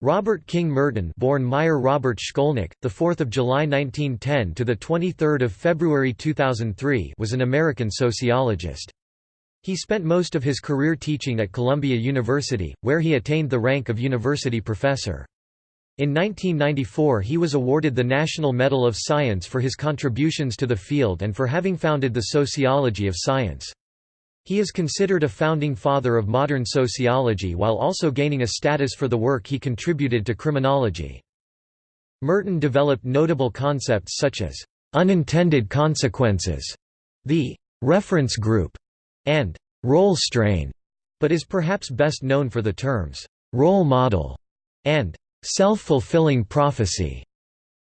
Robert King Merton, born Meyer Robert Shkolnik, the 4th of July 1910 to the 23rd of February 2003, was an American sociologist. He spent most of his career teaching at Columbia University, where he attained the rank of university professor. In 1994 he was awarded the National Medal of Science for his contributions to the field and for having founded the sociology of science. He is considered a founding father of modern sociology while also gaining a status for the work he contributed to criminology. Merton developed notable concepts such as unintended consequences, the reference group, and role strain, but is perhaps best known for the terms role model and self-fulfilling prophecy.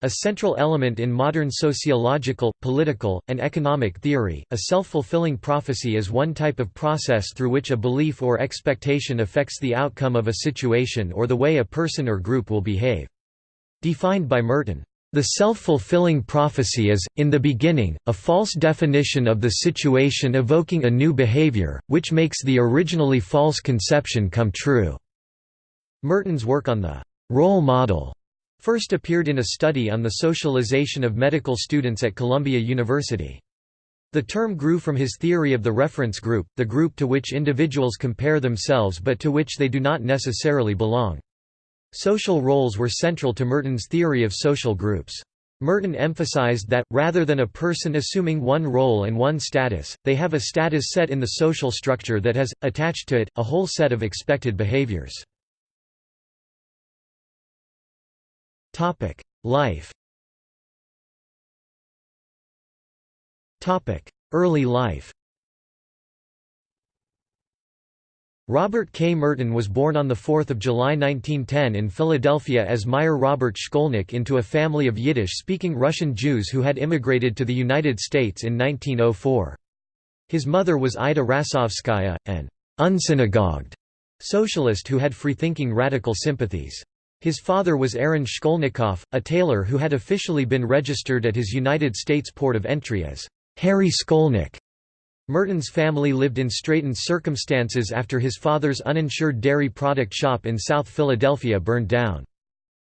A central element in modern sociological, political, and economic theory, a self-fulfilling prophecy is one type of process through which a belief or expectation affects the outcome of a situation or the way a person or group will behave. Defined by Merton, the self-fulfilling prophecy is, in the beginning, a false definition of the situation evoking a new behavior, which makes the originally false conception come true." Merton's work on the «role model» first appeared in a study on the socialization of medical students at Columbia University. The term grew from his theory of the reference group, the group to which individuals compare themselves but to which they do not necessarily belong. Social roles were central to Merton's theory of social groups. Merton emphasized that, rather than a person assuming one role and one status, they have a status set in the social structure that has, attached to it, a whole set of expected behaviors. Life Early life Robert K. Merton was born on 4 July 1910 in Philadelphia as Meyer Robert Shkolnik into a family of Yiddish-speaking Russian Jews who had immigrated to the United States in 1904. His mother was Ida Rasovskaya, an unsynagogued socialist who had freethinking radical sympathies. His father was Aaron Shkolnikov, a tailor who had officially been registered at his United States port of entry as Harry Skolnick. Merton's family lived in straitened circumstances after his father's uninsured dairy product shop in South Philadelphia burned down.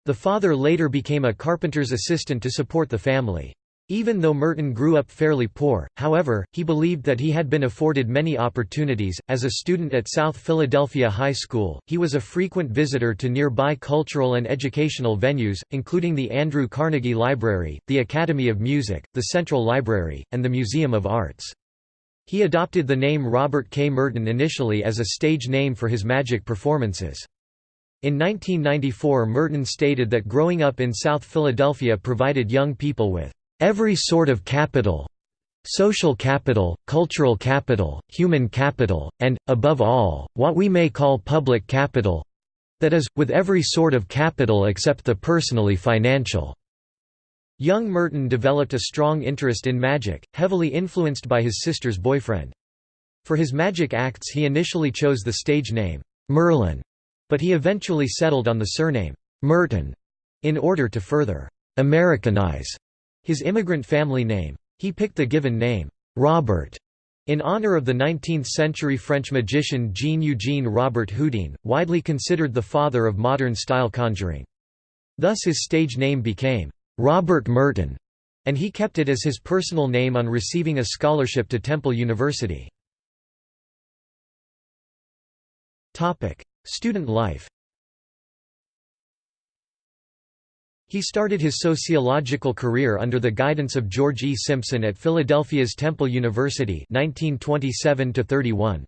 The father later became a carpenter's assistant to support the family. Even though Merton grew up fairly poor, however, he believed that he had been afforded many opportunities. As a student at South Philadelphia High School, he was a frequent visitor to nearby cultural and educational venues, including the Andrew Carnegie Library, the Academy of Music, the Central Library, and the Museum of Arts. He adopted the name Robert K. Merton initially as a stage name for his magic performances. In 1994 Merton stated that growing up in South Philadelphia provided young people with Every sort of capital social capital, cultural capital, human capital, and, above all, what we may call public capital that is, with every sort of capital except the personally financial." Young Merton developed a strong interest in magic, heavily influenced by his sister's boyfriend. For his magic acts he initially chose the stage name, Merlin, but he eventually settled on the surname, Merton, in order to further Americanize his immigrant family name. He picked the given name, Robert, in honor of the 19th-century French magician Jean-Eugène Robert Houdin, widely considered the father of modern-style conjuring. Thus his stage name became, Robert Merton, and he kept it as his personal name on receiving a scholarship to Temple University. Student life He started his sociological career under the guidance of George E. Simpson at Philadelphia's Temple University 1927 -31.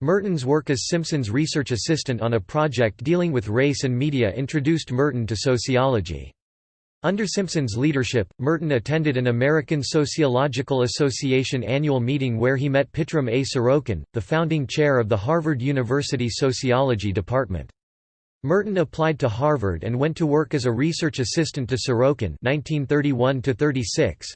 Merton's work as Simpson's research assistant on a project dealing with race and media introduced Merton to sociology. Under Simpson's leadership, Merton attended an American Sociological Association annual meeting where he met Pitirim A. Sorokin, the founding chair of the Harvard University Sociology Department. Merton applied to Harvard and went to work as a research assistant to Sorokin 1931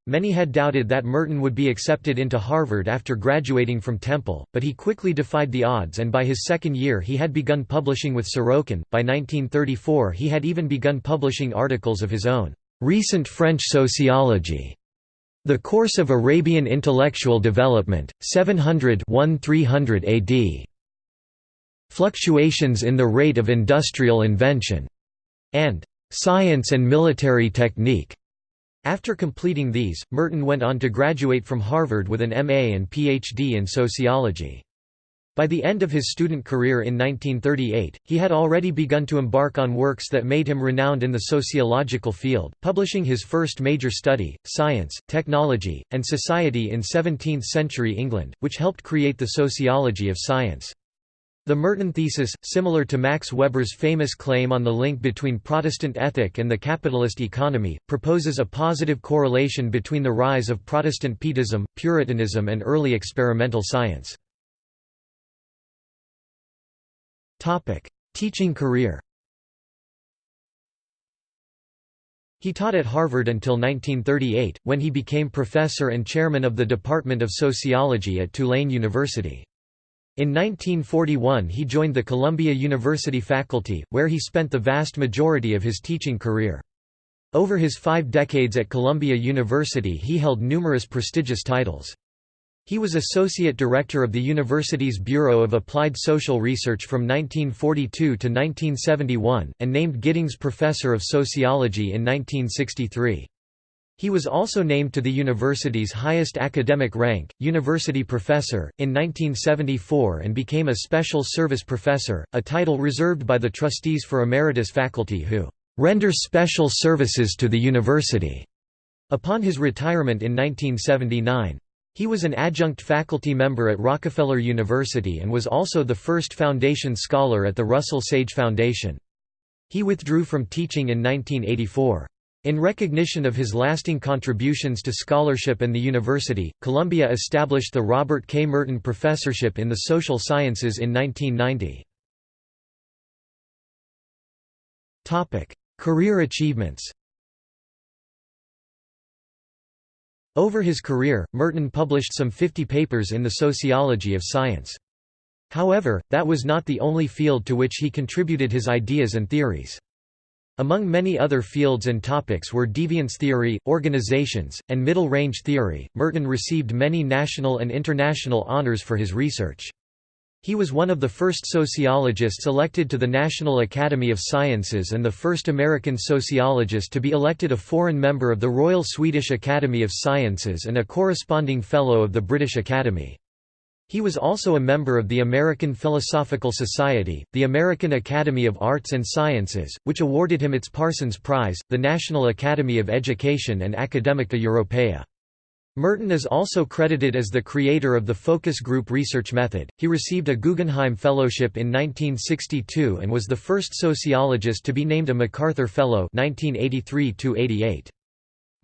Many had doubted that Merton would be accepted into Harvard after graduating from Temple, but he quickly defied the odds and by his second year he had begun publishing with Sorokin. By 1934 he had even begun publishing articles of his own, Recent French Sociology, The Course of Arabian Intellectual Development, 700-1300 AD. Fluctuations in the rate of industrial invention. and Science and Military Technique. After completing these, Merton went on to graduate from Harvard with an MA and PhD in sociology. By the end of his student career in 1938, he had already begun to embark on works that made him renowned in the sociological field, publishing his first major study, Science, Technology, and Society in 17th-century England, which helped create the sociology of science. The Merton thesis, similar to Max Weber's famous claim on the link between Protestant ethic and the capitalist economy, proposes a positive correlation between the rise of Protestant Pietism, Puritanism and early experimental science. Teaching career He taught at Harvard until 1938, when he became professor and chairman of the Department of Sociology at Tulane University. In 1941 he joined the Columbia University faculty, where he spent the vast majority of his teaching career. Over his five decades at Columbia University he held numerous prestigious titles. He was Associate Director of the university's Bureau of Applied Social Research from 1942 to 1971, and named Giddings Professor of Sociology in 1963. He was also named to the university's highest academic rank, University Professor, in 1974 and became a Special Service Professor, a title reserved by the trustees for emeritus faculty who "...render special services to the university." Upon his retirement in 1979. He was an adjunct faculty member at Rockefeller University and was also the first foundation scholar at the Russell Sage Foundation. He withdrew from teaching in 1984. In recognition of his lasting contributions to scholarship and the university, Columbia established the Robert K. Merton Professorship in the Social Sciences in 1990. Career achievements Over his career, Merton published some 50 papers in the sociology of science. However, that was not the only field to which he contributed his ideas and theories. Among many other fields and topics were deviance theory, organizations, and middle-range theory. Merton received many national and international honors for his research. He was one of the first sociologists elected to the National Academy of Sciences and the first American sociologist to be elected a foreign member of the Royal Swedish Academy of Sciences and a corresponding Fellow of the British Academy. He was also a member of the American Philosophical Society, the American Academy of Arts and Sciences, which awarded him its Parsons Prize, the National Academy of Education and Academia Europaea. Merton is also credited as the creator of the focus group research method. He received a Guggenheim Fellowship in 1962 and was the first sociologist to be named a MacArthur Fellow 1983 -88.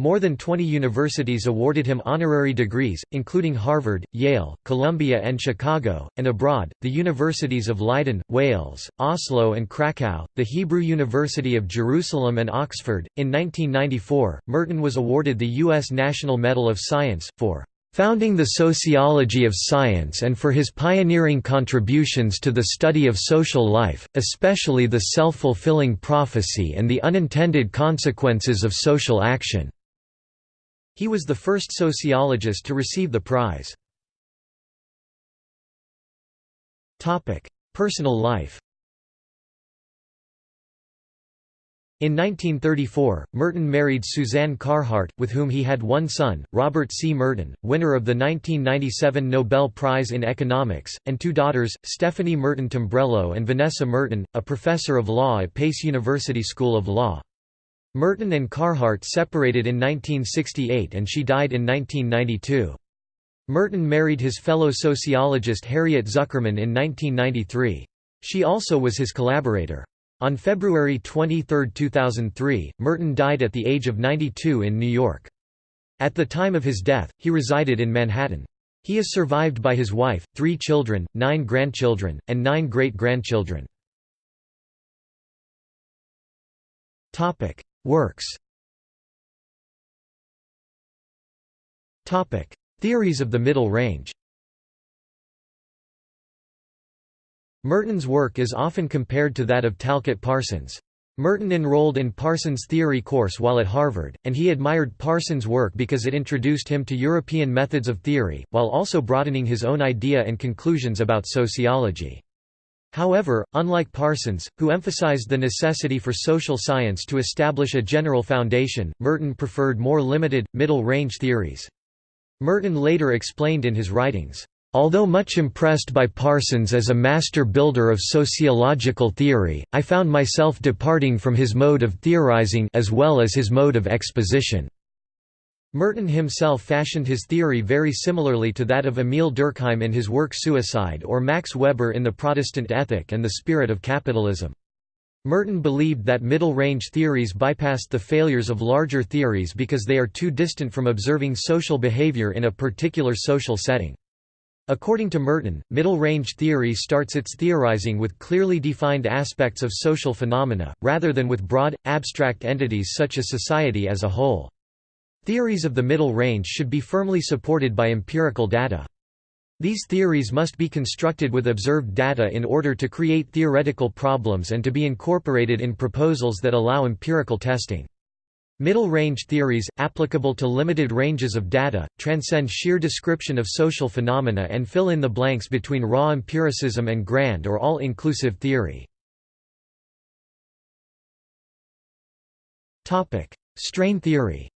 More than 20 universities awarded him honorary degrees, including Harvard, Yale, Columbia and Chicago, and abroad, the universities of Leiden, Wales, Oslo and Krakow, the Hebrew University of Jerusalem and Oxford. In 1994, Merton was awarded the U.S. National Medal of Science, for founding the sociology of science and for his pioneering contributions to the study of social life, especially the self-fulfilling prophecy and the unintended consequences of social action. He was the first sociologist to receive the prize. Personal life In 1934, Merton married Suzanne Carhart, with whom he had one son, Robert C. Merton, winner of the 1997 Nobel Prize in Economics, and two daughters, Stephanie Merton Tombrello and Vanessa Merton, a professor of law at Pace University School of Law. Merton and Carhart separated in 1968 and she died in 1992. Merton married his fellow sociologist Harriet Zuckerman in 1993. She also was his collaborator. On February 23, 2003, Merton died at the age of 92 in New York. At the time of his death, he resided in Manhattan. He is survived by his wife, three children, nine grandchildren, and nine great-grandchildren. Works Theories of the Middle Range Merton's work is often compared to that of Talcott Parsons. Merton enrolled in Parsons' theory course while at Harvard, and he admired Parsons' work because it introduced him to European methods of theory, while also broadening his own idea and conclusions about sociology. However, unlike Parsons, who emphasized the necessity for social science to establish a general foundation, Merton preferred more limited, middle-range theories. Merton later explained in his writings, Although much impressed by Parsons as a master builder of sociological theory, I found myself departing from his mode of theorizing as well as his mode of exposition. Merton himself fashioned his theory very similarly to that of Emile Durkheim in his work Suicide or Max Weber in The Protestant Ethic and the Spirit of Capitalism. Merton believed that middle-range theories bypassed the failures of larger theories because they are too distant from observing social behavior in a particular social setting. According to Merton, middle-range theory starts its theorizing with clearly defined aspects of social phenomena, rather than with broad, abstract entities such as society as a whole. Theories of the middle range should be firmly supported by empirical data. These theories must be constructed with observed data in order to create theoretical problems and to be incorporated in proposals that allow empirical testing. Middle-range theories, applicable to limited ranges of data, transcend sheer description of social phenomena and fill in the blanks between raw empiricism and grand or all-inclusive theory. Strain theory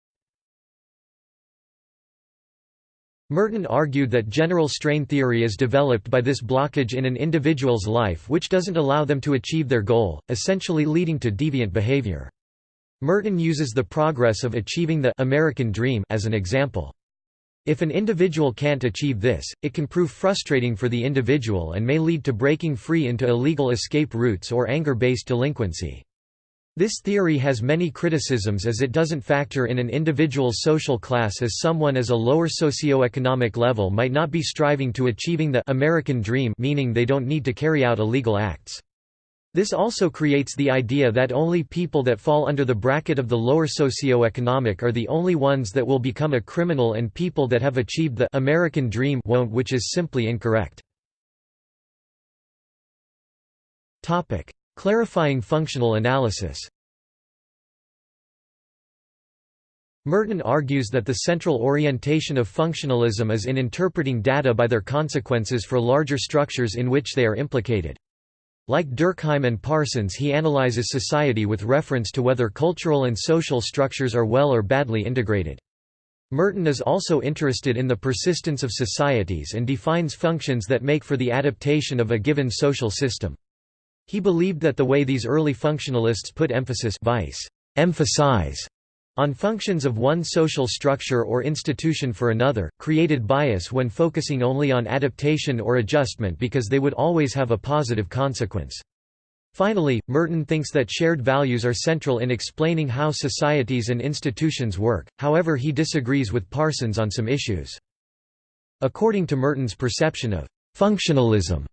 Merton argued that general strain theory is developed by this blockage in an individual's life which doesn't allow them to achieve their goal, essentially leading to deviant behavior. Merton uses the progress of achieving the American dream as an example. If an individual can't achieve this, it can prove frustrating for the individual and may lead to breaking free into illegal escape routes or anger-based delinquency. This theory has many criticisms as it doesn't factor in an individual's social class as someone as a lower socioeconomic level might not be striving to achieving the American dream meaning they don't need to carry out illegal acts. This also creates the idea that only people that fall under the bracket of the lower socio-economic are the only ones that will become a criminal and people that have achieved the American dream won't which is simply incorrect. Clarifying functional analysis Merton argues that the central orientation of functionalism is in interpreting data by their consequences for larger structures in which they are implicated. Like Durkheim and Parsons he analyzes society with reference to whether cultural and social structures are well or badly integrated. Merton is also interested in the persistence of societies and defines functions that make for the adaptation of a given social system. He believed that the way these early functionalists put emphasis vice, emphasize on functions of one social structure or institution for another, created bias when focusing only on adaptation or adjustment because they would always have a positive consequence. Finally, Merton thinks that shared values are central in explaining how societies and institutions work, however he disagrees with Parsons on some issues. According to Merton's perception of functionalism,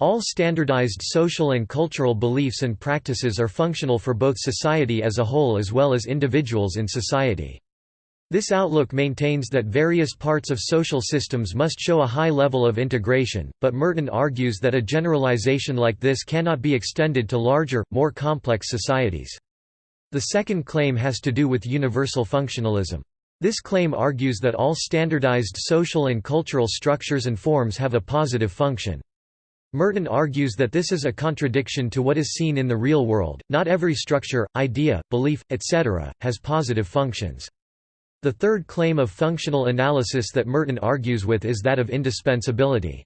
all standardized social and cultural beliefs and practices are functional for both society as a whole as well as individuals in society. This outlook maintains that various parts of social systems must show a high level of integration, but Merton argues that a generalization like this cannot be extended to larger, more complex societies. The second claim has to do with universal functionalism. This claim argues that all standardized social and cultural structures and forms have a positive function. Merton argues that this is a contradiction to what is seen in the real world, not every structure, idea, belief, etc., has positive functions. The third claim of functional analysis that Merton argues with is that of indispensability.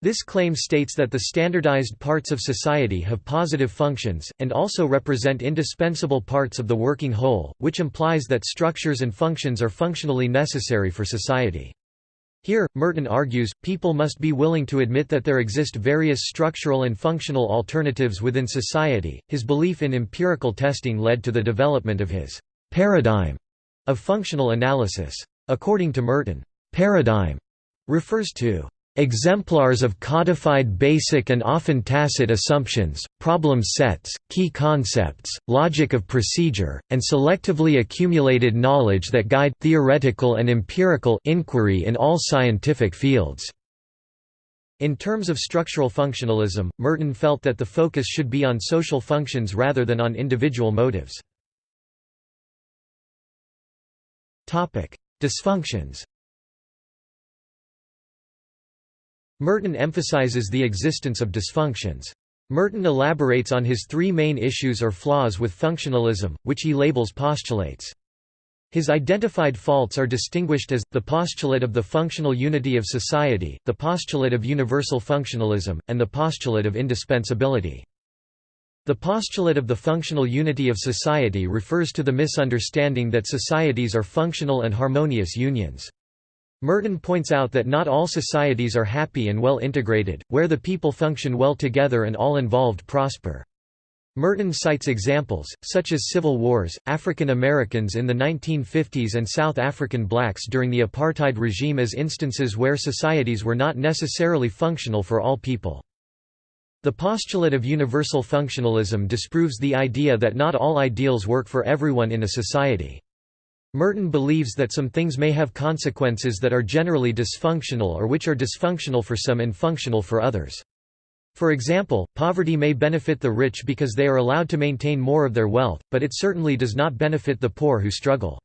This claim states that the standardized parts of society have positive functions, and also represent indispensable parts of the working whole, which implies that structures and functions are functionally necessary for society. Here, Merton argues, people must be willing to admit that there exist various structural and functional alternatives within society. His belief in empirical testing led to the development of his paradigm of functional analysis. According to Merton, paradigm refers to Exemplars of codified basic and often tacit assumptions, problem sets, key concepts, logic of procedure, and selectively accumulated knowledge that guide theoretical and empirical inquiry in all scientific fields. In terms of structural functionalism, Merton felt that the focus should be on social functions rather than on individual motives. Dysfunctions Merton emphasizes the existence of dysfunctions. Merton elaborates on his three main issues or flaws with functionalism, which he labels postulates. His identified faults are distinguished as, the postulate of the functional unity of society, the postulate of universal functionalism, and the postulate of indispensability. The postulate of the functional unity of society refers to the misunderstanding that societies are functional and harmonious unions. Merton points out that not all societies are happy and well integrated, where the people function well together and all involved prosper. Merton cites examples, such as civil wars, African Americans in the 1950s and South African blacks during the apartheid regime as instances where societies were not necessarily functional for all people. The postulate of universal functionalism disproves the idea that not all ideals work for everyone in a society. Merton believes that some things may have consequences that are generally dysfunctional or which are dysfunctional for some and functional for others. For example, poverty may benefit the rich because they are allowed to maintain more of their wealth, but it certainly does not benefit the poor who struggle.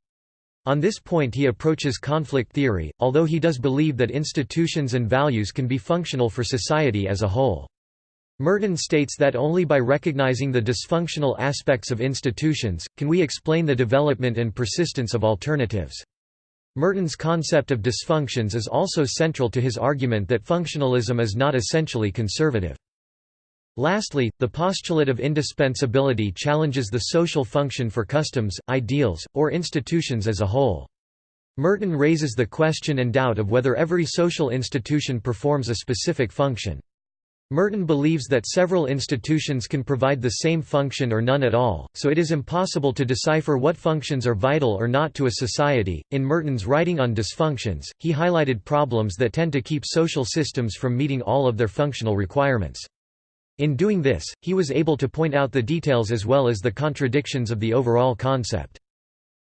On this point he approaches conflict theory, although he does believe that institutions and values can be functional for society as a whole. Merton states that only by recognizing the dysfunctional aspects of institutions, can we explain the development and persistence of alternatives. Merton's concept of dysfunctions is also central to his argument that functionalism is not essentially conservative. Lastly, the postulate of indispensability challenges the social function for customs, ideals, or institutions as a whole. Merton raises the question and doubt of whether every social institution performs a specific function. Merton believes that several institutions can provide the same function or none at all, so it is impossible to decipher what functions are vital or not to a society. In Merton's writing on dysfunctions, he highlighted problems that tend to keep social systems from meeting all of their functional requirements. In doing this, he was able to point out the details as well as the contradictions of the overall concept.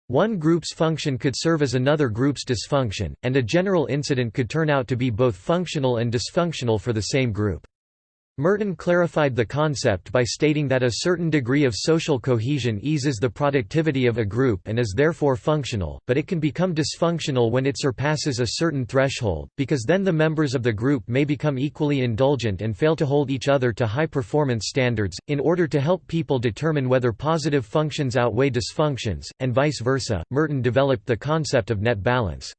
One group's function could serve as another group's dysfunction, and a general incident could turn out to be both functional and dysfunctional for the same group. Merton clarified the concept by stating that a certain degree of social cohesion eases the productivity of a group and is therefore functional, but it can become dysfunctional when it surpasses a certain threshold, because then the members of the group may become equally indulgent and fail to hold each other to high performance standards. In order to help people determine whether positive functions outweigh dysfunctions, and vice versa, Merton developed the concept of net balance.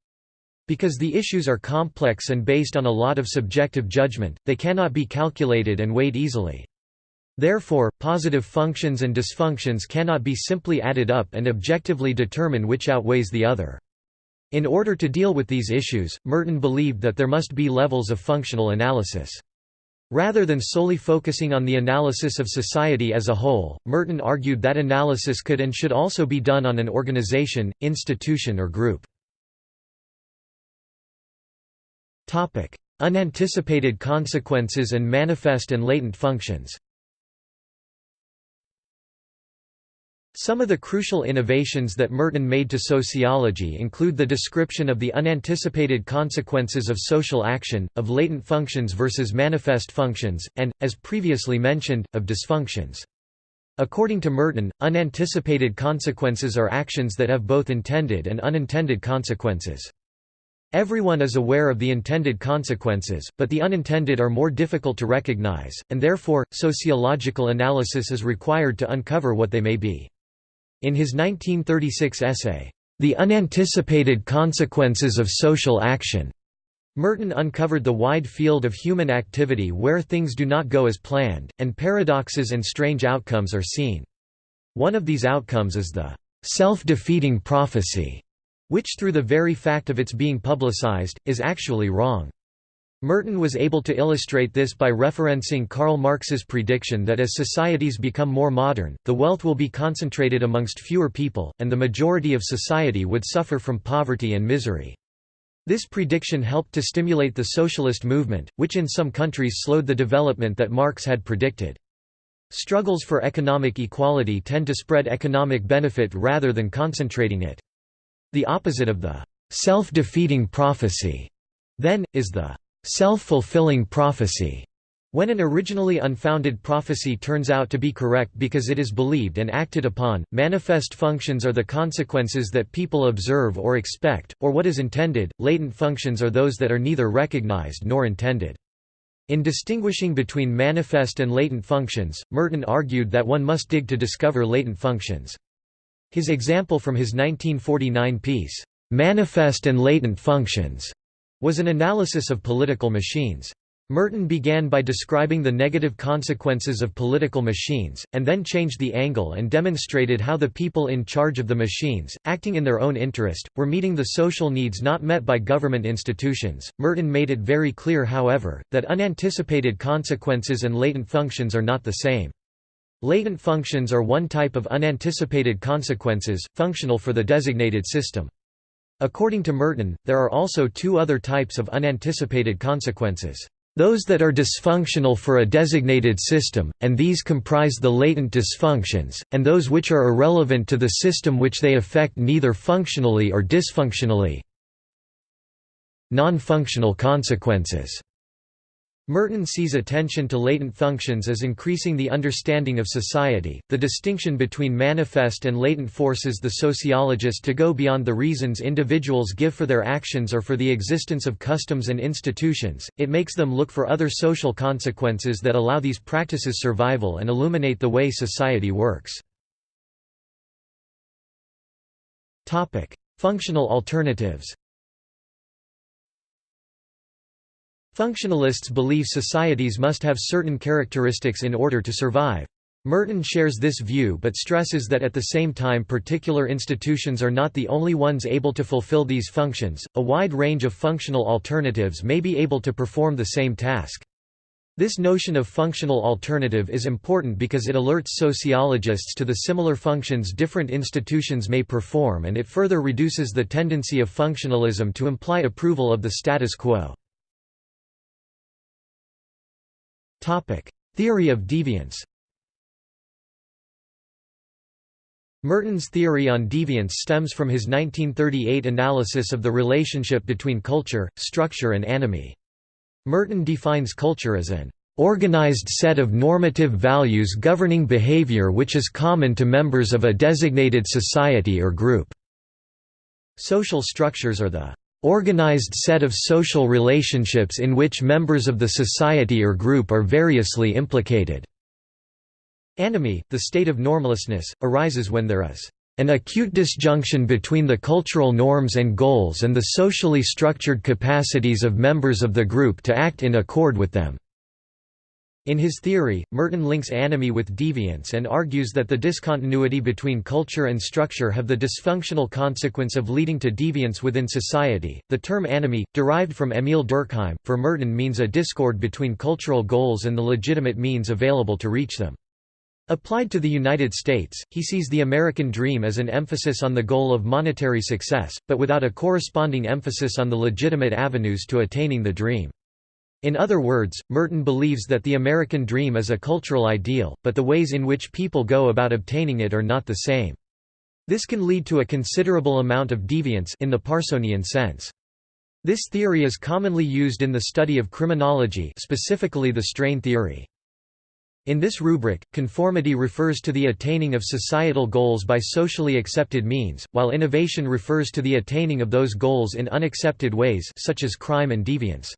Because the issues are complex and based on a lot of subjective judgment, they cannot be calculated and weighed easily. Therefore, positive functions and dysfunctions cannot be simply added up and objectively determine which outweighs the other. In order to deal with these issues, Merton believed that there must be levels of functional analysis. Rather than solely focusing on the analysis of society as a whole, Merton argued that analysis could and should also be done on an organization, institution or group. Topic: Unanticipated consequences and manifest and latent functions. Some of the crucial innovations that Merton made to sociology include the description of the unanticipated consequences of social action, of latent functions versus manifest functions, and, as previously mentioned, of dysfunctions. According to Merton, unanticipated consequences are actions that have both intended and unintended consequences. Everyone is aware of the intended consequences, but the unintended are more difficult to recognize, and therefore, sociological analysis is required to uncover what they may be. In his 1936 essay, The Unanticipated Consequences of Social Action, Merton uncovered the wide field of human activity where things do not go as planned, and paradoxes and strange outcomes are seen. One of these outcomes is the self-defeating prophecy which through the very fact of its being publicized, is actually wrong. Merton was able to illustrate this by referencing Karl Marx's prediction that as societies become more modern, the wealth will be concentrated amongst fewer people, and the majority of society would suffer from poverty and misery. This prediction helped to stimulate the socialist movement, which in some countries slowed the development that Marx had predicted. Struggles for economic equality tend to spread economic benefit rather than concentrating it. The opposite of the self-defeating prophecy, then, is the self-fulfilling prophecy. When an originally unfounded prophecy turns out to be correct because it is believed and acted upon, manifest functions are the consequences that people observe or expect, or what is intended, latent functions are those that are neither recognized nor intended. In distinguishing between manifest and latent functions, Merton argued that one must dig to discover latent functions. His example from his 1949 piece, "'Manifest and Latent Functions' was an analysis of political machines. Merton began by describing the negative consequences of political machines, and then changed the angle and demonstrated how the people in charge of the machines, acting in their own interest, were meeting the social needs not met by government institutions. Merton made it very clear, however, that unanticipated consequences and latent functions are not the same. Latent functions are one type of unanticipated consequences, functional for the designated system. According to Merton, there are also two other types of unanticipated consequences. Those that are dysfunctional for a designated system, and these comprise the latent dysfunctions, and those which are irrelevant to the system which they affect neither functionally or dysfunctionally. Non-functional consequences Merton sees attention to latent functions as increasing the understanding of society. The distinction between manifest and latent forces the sociologist to go beyond the reasons individuals give for their actions or for the existence of customs and institutions, it makes them look for other social consequences that allow these practices survival and illuminate the way society works. Functional alternatives Functionalists believe societies must have certain characteristics in order to survive. Merton shares this view but stresses that at the same time particular institutions are not the only ones able to fulfill these functions, a wide range of functional alternatives may be able to perform the same task. This notion of functional alternative is important because it alerts sociologists to the similar functions different institutions may perform and it further reduces the tendency of functionalism to imply approval of the status quo. Theory of deviance Merton's theory on deviance stems from his 1938 analysis of the relationship between culture, structure and anomie. Merton defines culture as an organized set of normative values governing behavior which is common to members of a designated society or group. Social structures are the organized set of social relationships in which members of the society or group are variously implicated. Anomie, the state of normlessness, arises when there is an acute disjunction between the cultural norms and goals and the socially structured capacities of members of the group to act in accord with them. In his theory, Merton links anomie with deviance and argues that the discontinuity between culture and structure have the dysfunctional consequence of leading to deviance within society. The term anomie, derived from Emile Durkheim, for Merton means a discord between cultural goals and the legitimate means available to reach them. Applied to the United States, he sees the American dream as an emphasis on the goal of monetary success, but without a corresponding emphasis on the legitimate avenues to attaining the dream. In other words, Merton believes that the American dream is a cultural ideal, but the ways in which people go about obtaining it are not the same. This can lead to a considerable amount of deviance in the Parsonian sense. This theory is commonly used in the study of criminology specifically the strain theory. In this rubric, conformity refers to the attaining of societal goals by socially accepted means, while innovation refers to the attaining of those goals in unaccepted ways such as crime and deviance.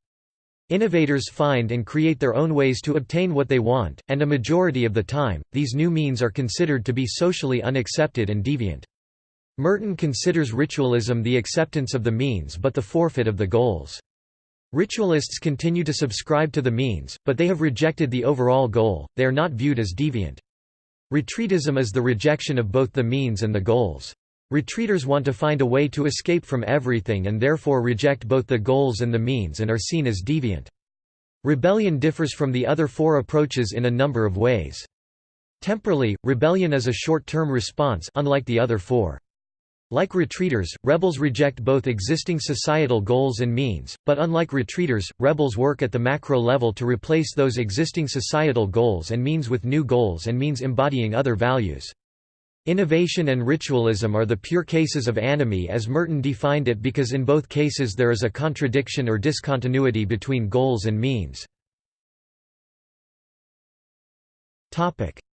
Innovators find and create their own ways to obtain what they want, and a majority of the time, these new means are considered to be socially unaccepted and deviant. Merton considers ritualism the acceptance of the means but the forfeit of the goals. Ritualists continue to subscribe to the means, but they have rejected the overall goal, they are not viewed as deviant. Retreatism is the rejection of both the means and the goals. Retreaters want to find a way to escape from everything and therefore reject both the goals and the means and are seen as deviant. Rebellion differs from the other four approaches in a number of ways. Temporally, rebellion is a short-term response unlike the other four. Like retreaters, rebels reject both existing societal goals and means, but unlike retreaters, rebels work at the macro level to replace those existing societal goals and means with new goals and means embodying other values. Innovation and ritualism are the pure cases of anomie as Merton defined it because in both cases there is a contradiction or discontinuity between goals and means.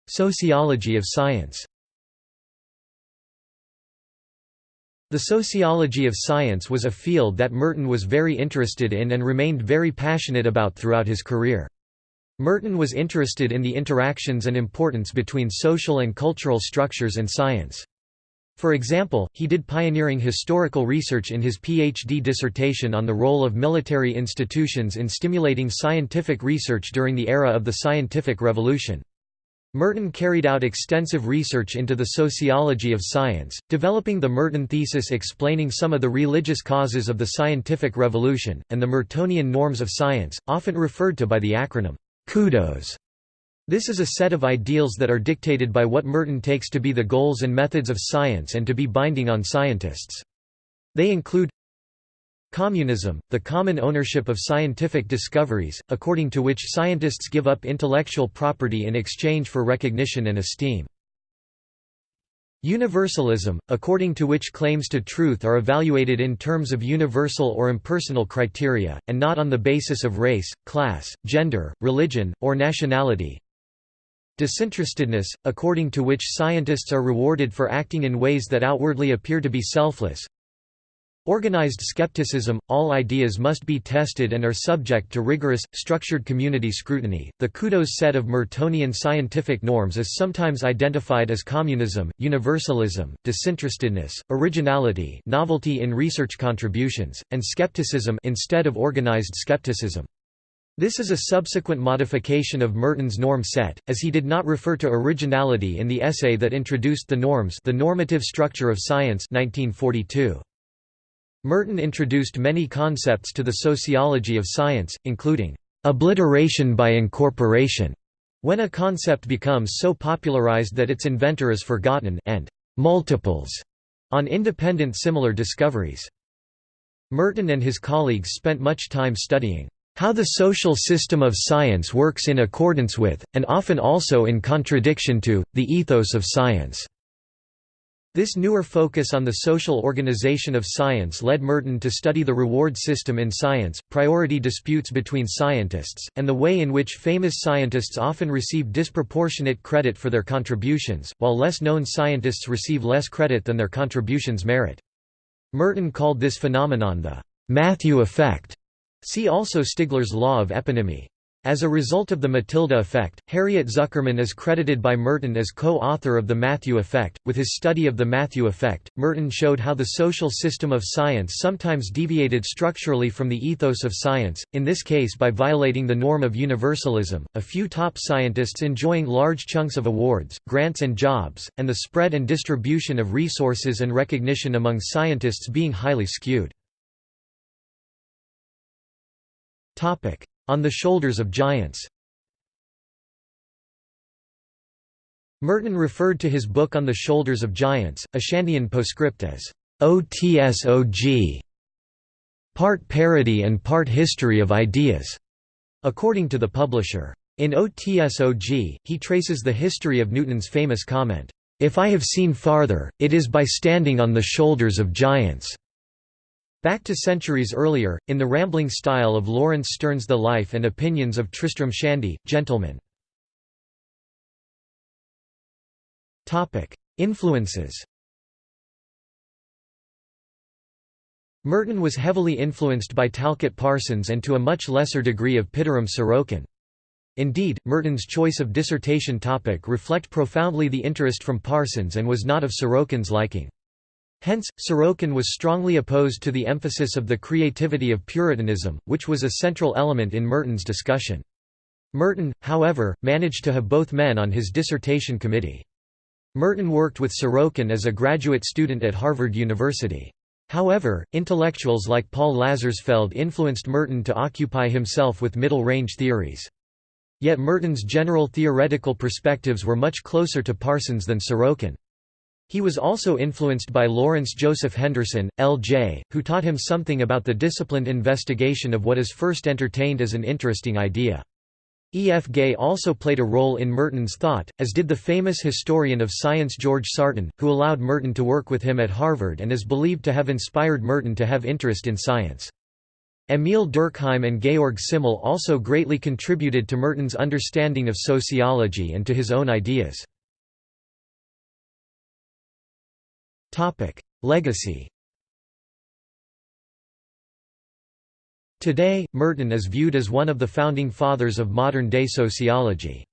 Sociology of science The sociology of science was a field that Merton was very interested in and remained very passionate about throughout his career. Merton was interested in the interactions and importance between social and cultural structures and science. For example, he did pioneering historical research in his PhD dissertation on the role of military institutions in stimulating scientific research during the era of the scientific revolution. Merton carried out extensive research into the sociology of science, developing the Merton thesis explaining some of the religious causes of the scientific revolution, and the Mertonian norms of science, often referred to by the acronym CUDOS. This is a set of ideals that are dictated by what Merton takes to be the goals and methods of science and to be binding on scientists. They include Communism, the common ownership of scientific discoveries, according to which scientists give up intellectual property in exchange for recognition and esteem. Universalism, according to which claims to truth are evaluated in terms of universal or impersonal criteria, and not on the basis of race, class, gender, religion, or nationality. Disinterestedness, according to which scientists are rewarded for acting in ways that outwardly appear to be selfless, Organized skepticism – All ideas must be tested and are subject to rigorous, structured community scrutiny. The CUDOS set of Mertonian scientific norms is sometimes identified as communism, universalism, disinterestedness, originality novelty in research contributions, and skepticism instead of organized skepticism. This is a subsequent modification of Merton's norm set, as he did not refer to originality in the essay that introduced the norms The Normative Structure of Science 1942. Merton introduced many concepts to the sociology of science, including obliteration by incorporation, when a concept becomes so popularized that its inventor is forgotten, and multiples on independent similar discoveries. Merton and his colleagues spent much time studying how the social system of science works in accordance with, and often also in contradiction to, the ethos of science. This newer focus on the social organization of science led Merton to study the reward system in science, priority disputes between scientists, and the way in which famous scientists often receive disproportionate credit for their contributions, while less known scientists receive less credit than their contributions merit. Merton called this phenomenon the Matthew effect. See also Stigler's law of eponymy. As a result of the Matilda effect, Harriet Zuckerman is credited by Merton as co-author of the Matthew effect. With his study of the Matthew effect, Merton showed how the social system of science sometimes deviated structurally from the ethos of science, in this case by violating the norm of universalism, a few top scientists enjoying large chunks of awards, grants and jobs, and the spread and distribution of resources and recognition among scientists being highly skewed. Topic: on the Shoulders of Giants Merton referred to his book On the Shoulders of Giants, a Shandian postscript as OTSOG, part parody and part history of ideas, according to the publisher. In OTSOG, he traces the history of Newton's famous comment, "'If I have seen farther, it is by standing on the shoulders of giants'". Back to centuries earlier, in the rambling style of Laurence Sterne's The Life and Opinions of Tristram Shandy, Gentleman. Influences Merton was heavily influenced by Talcott Parsons and to a much lesser degree of Pitirim Sorokin. Indeed, Merton's choice of dissertation topic reflect profoundly the interest from Parsons and was not of Sorokin's liking. Hence, Sorokin was strongly opposed to the emphasis of the creativity of Puritanism, which was a central element in Merton's discussion. Merton, however, managed to have both men on his dissertation committee. Merton worked with Sorokin as a graduate student at Harvard University. However, intellectuals like Paul Lazarsfeld influenced Merton to occupy himself with middle-range theories. Yet Merton's general theoretical perspectives were much closer to Parsons than Sorokin. He was also influenced by Lawrence Joseph Henderson, L.J., who taught him something about the disciplined investigation of what is first entertained as an interesting idea. E. F. Gay also played a role in Merton's thought, as did the famous historian of science George Sarton, who allowed Merton to work with him at Harvard and is believed to have inspired Merton to have interest in science. Emil Durkheim and Georg Simmel also greatly contributed to Merton's understanding of sociology and to his own ideas. Topic: Legacy. Today, Merton is viewed as one of the founding fathers of modern-day sociology.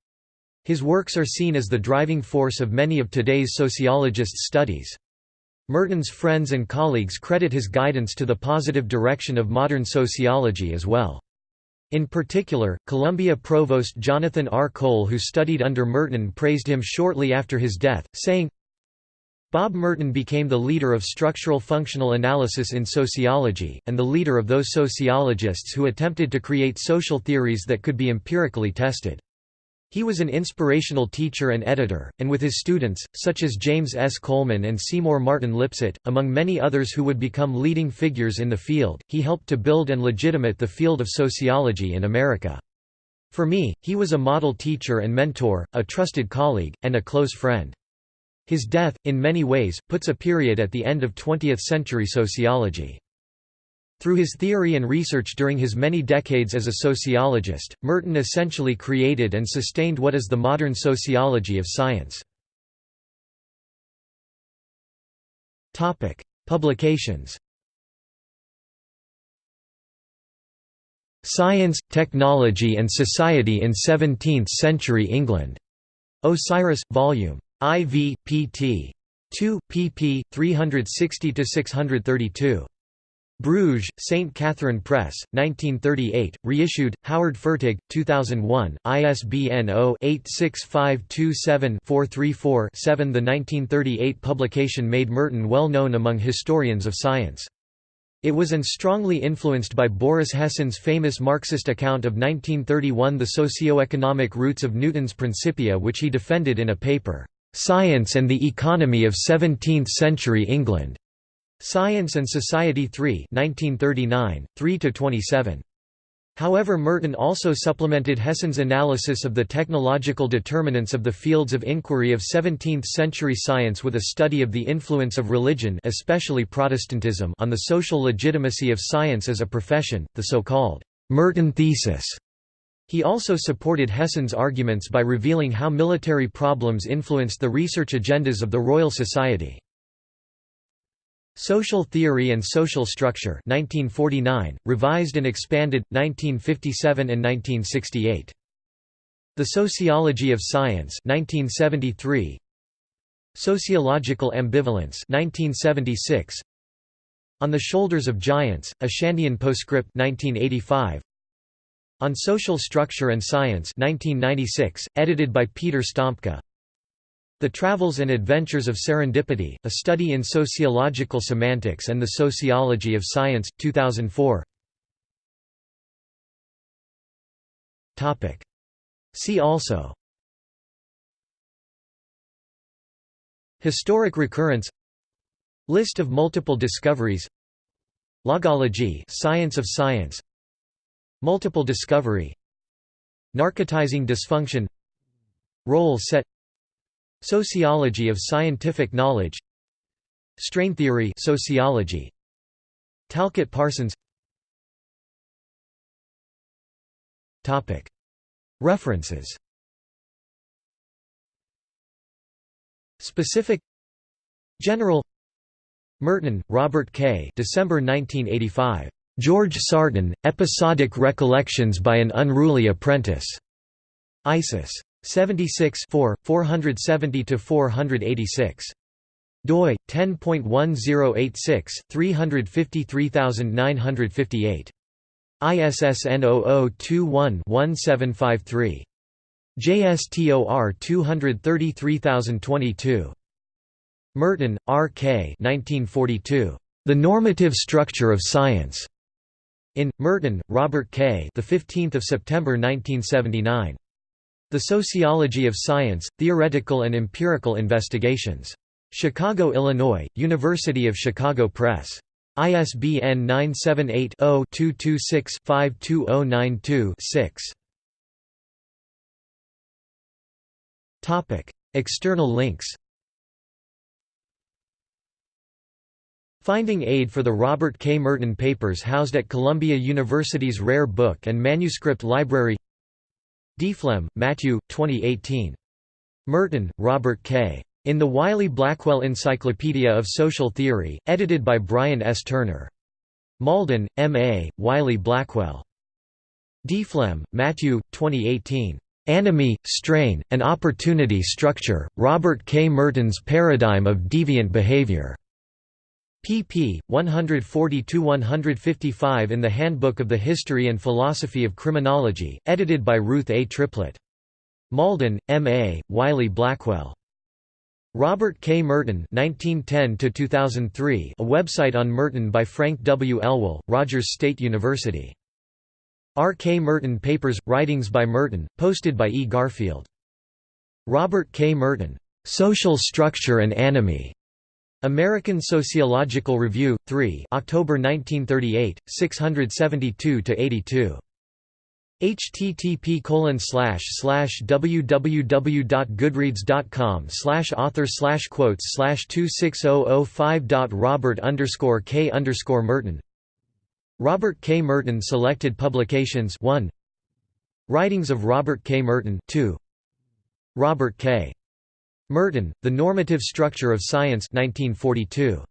His works are seen as the driving force of many of today's sociologists' studies. Merton's friends and colleagues credit his guidance to the positive direction of modern sociology as well. In particular, Columbia Provost Jonathan R. Cole who studied under Merton praised him shortly after his death, saying, Bob Merton became the leader of structural functional analysis in sociology, and the leader of those sociologists who attempted to create social theories that could be empirically tested. He was an inspirational teacher and editor, and with his students, such as James S. Coleman and Seymour Martin Lipset, among many others who would become leading figures in the field, he helped to build and legitimate the field of sociology in America. For me, he was a model teacher and mentor, a trusted colleague, and a close friend. His death, in many ways, puts a period at the end of 20th-century sociology. Through his theory and research during his many decades as a sociologist, Merton essentially created and sustained what is the modern sociology of science. Publications Science, Technology and Society in Seventeenth-Century England. Osiris, Vol. IV, pt. 2, pp. 360–632. Bruges, St. Catherine Press, 1938, reissued, Howard Fertig, 2001, ISBN 0-86527-434-7 The 1938 publication made Merton well known among historians of science. It was and strongly influenced by Boris Hessen's famous Marxist account of 1931 The socio-economic roots of Newton's Principia which he defended in a paper, "'Science and the Economy of Seventeenth-Century England' Science and Society 3 1939, 3–27. However Merton also supplemented Hessen's analysis of the technological determinants of the fields of inquiry of 17th-century science with a study of the influence of religion especially Protestantism on the social legitimacy of science as a profession, the so-called Merton thesis. He also supported Hessen's arguments by revealing how military problems influenced the research agendas of the Royal Society. Social Theory and Social Structure 1949, revised and expanded, 1957 and 1968. The Sociology of Science 1973. Sociological Ambivalence 1976. On the Shoulders of Giants, a Shandian Postscript 1985. On Social Structure and Science 1996, edited by Peter Sztompka the Travels and Adventures of Serendipity, A Study in Sociological Semantics and the Sociology of Science, 2004 See also. Historic recurrence. List of multiple discoveries. Logology science of science Multiple discovery Narcotizing dysfunction Role set Sociology of scientific knowledge Strain theory sociology Talcott Parsons. Topic. References. Specific. General. Merton, Robert K. December 1985. George Sarton, Episodic Recollections by an Unruly Apprentice. ISIS. 76 470–486. doi 10.1086 353958 ISSN 0021-1753. JSTOR 233022. Merton, R. K. 1942. The Normative Structure of Science. In Merton, Robert K. The 15th of September 1979. The Sociology of Science, Theoretical and Empirical Investigations. Chicago, Illinois, University of Chicago Press. ISBN 978-0-226-52092-6. Topic: External links Finding aid for the Robert K. Merton papers housed at Columbia University's Rare Book and Manuscript Library Deflem, Matthew, 2018. Merton, Robert K. In the Wiley-Blackwell Encyclopedia of Social Theory, edited by Brian S. Turner. Malden, M. A., Wiley Blackwell. Deflem, Matthew, 2018. Anomie, Strain, and Opportunity Structure, Robert K. Merton's Paradigm of Deviant Behavior. Pp. 140–155 in the Handbook of the History and Philosophy of Criminology, edited by Ruth A. Triplett. Malden, M. A., Wiley Blackwell. Robert K. Merton 1910 a website on Merton by Frank W. Elwell, Rogers State University. R. K. Merton Papers – Writings by Merton, posted by E. Garfield. Robert K. Merton, "'Social Structure and Anomie' American Sociological Review, 3 October 1938, 672–82 http www.goodreads.com author quotes 26005. Robert K Merton Robert K. Merton Selected Publications 1 Writings of Robert K. Merton 2 Robert K. Merton, The Normative Structure of Science 1942.